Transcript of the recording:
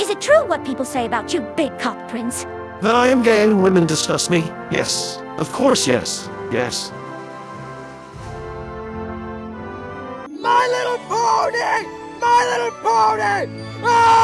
Is it true what people say about you, big cock prince? That I am gay and women disgust me? Yes. Of course, yes. Yes. My little pony! My little pony! Ah!